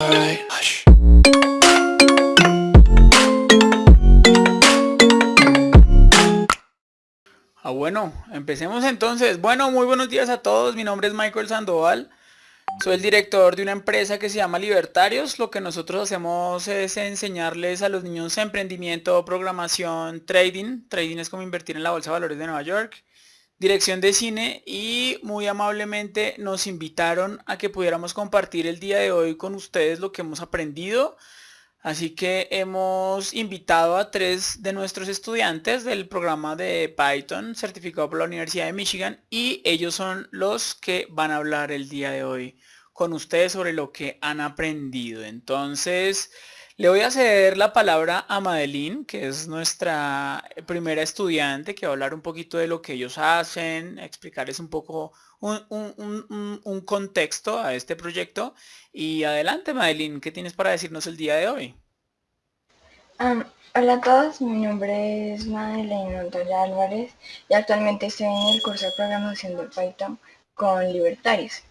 Ah, bueno, empecemos entonces. Bueno, muy buenos días a todos. Mi nombre es Michael Sandoval. Soy el director de una empresa que se llama Libertarios. Lo que nosotros hacemos es enseñarles a los niños emprendimiento, programación, trading. Trading es como invertir en la Bolsa de Valores de Nueva York. Dirección de cine y muy amablemente nos invitaron a que pudiéramos compartir el día de hoy con ustedes lo que hemos aprendido. Así que hemos invitado a tres de nuestros estudiantes del programa de Python certificado por la Universidad de Michigan y ellos son los que van a hablar el día de hoy con ustedes sobre lo que han aprendido. Entonces, le voy a ceder la palabra a Madeline, que es nuestra primera estudiante, que va a hablar un poquito de lo que ellos hacen, explicarles un poco un, contexto a este proyecto. Y adelante, Madeline, ¿qué tienes para decirnos el día de hoy? Hola a todos, mi nombre es Madeleine Montoya Álvarez y actualmente estoy en el curso de programación de Python con Libertarios.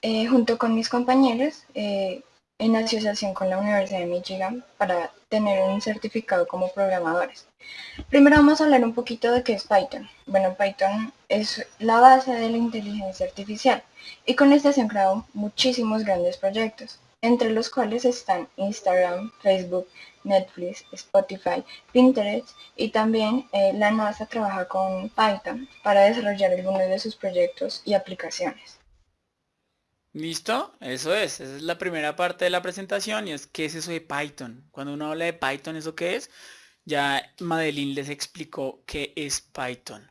Eh, junto con mis compañeros, eh, en asociación con la Universidad de Michigan para tener un certificado como programadores. Primero vamos a hablar un poquito de qué es Python. Bueno, Python es la base de la inteligencia artificial y con esta se han creado muchísimos grandes proyectos, entre los cuales están Instagram, Facebook, Netflix, Spotify, Pinterest y también eh, la NASA trabaja con Python para desarrollar algunos de sus proyectos y aplicaciones. ¿Listo? Eso es, esa es la primera parte de la presentación y es qué es eso de Python. Cuando uno habla de Python, ¿eso qué es? Ya Madeline les explicó qué es Python.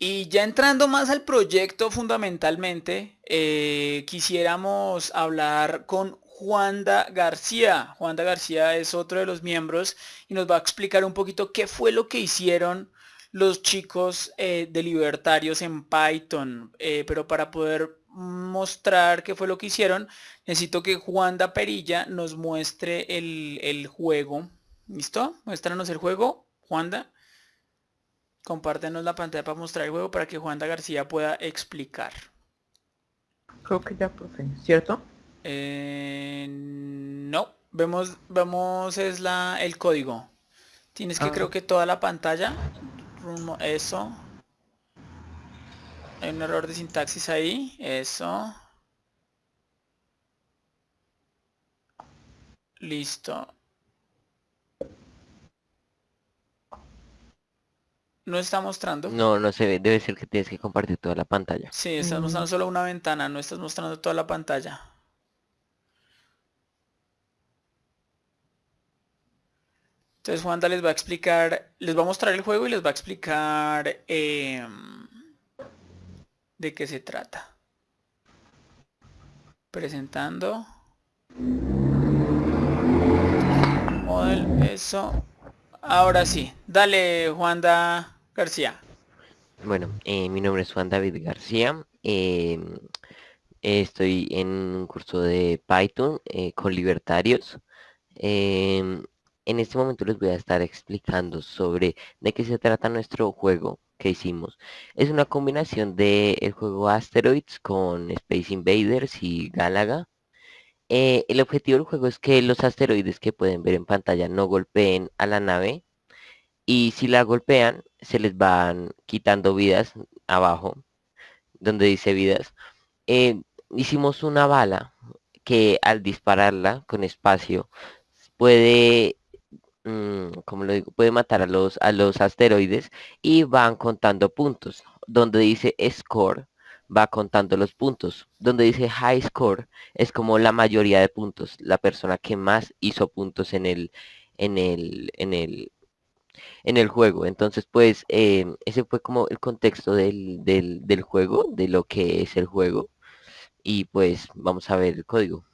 Y ya entrando más al proyecto fundamentalmente, eh, quisiéramos hablar con Juanda García. Juanda García es otro de los miembros y nos va a explicar un poquito qué fue lo que hicieron los chicos eh, de libertarios en Python. Eh, pero para poder mostrar qué fue lo que hicieron, necesito que Juanda Perilla nos muestre el, el juego. ¿Listo? Muéstranos el juego, Juanda. Compártenos la pantalla para mostrar el juego para que Juanda García pueda explicar. Creo que ya, profe, ¿cierto? Eh, no, vemos, vemos es la, el código. Tienes que Ah. creo que toda la pantalla. Eso. Hay un error de sintaxis ahí. Eso. Listo. No está mostrando. No, no se ve, debe ser que tienes que compartir toda la pantalla. Sí, estás mostrando solo una ventana, no estás mostrando toda la pantalla. Entonces Juanda les va a explicar, les va a mostrar el juego y les va a explicar em, de qué se trata. Presentando. Model, eso. Ahora sí, dale Juanda García. Bueno, eh, mi nombre es Juan David García. eh, estoy en un curso de Python eh, con libertarios. em, en este momento les voy a estar explicando sobre de qué se trata nuestro juego que hicimos. Es una combinación de el juego Asteroids con Space Invaders y Galaga. Eh, el objetivo del juego es que los asteroides que pueden ver en pantalla no golpeen a la nave y si la golpean se les van quitando vidas abajo donde dice vidas Eh, hicimos una bala que al dispararla con espacio puede como lo digo puede matar a los a los asteroides y van contando puntos donde dice score va contando los puntos donde dice high score es como la mayoría de puntos la persona que más hizo puntos en el en el en el en el juego. Entonces, pues, eh, ese fue como el contexto del, del, del juego, de lo que es el juego. Y pues vamos a ver el código.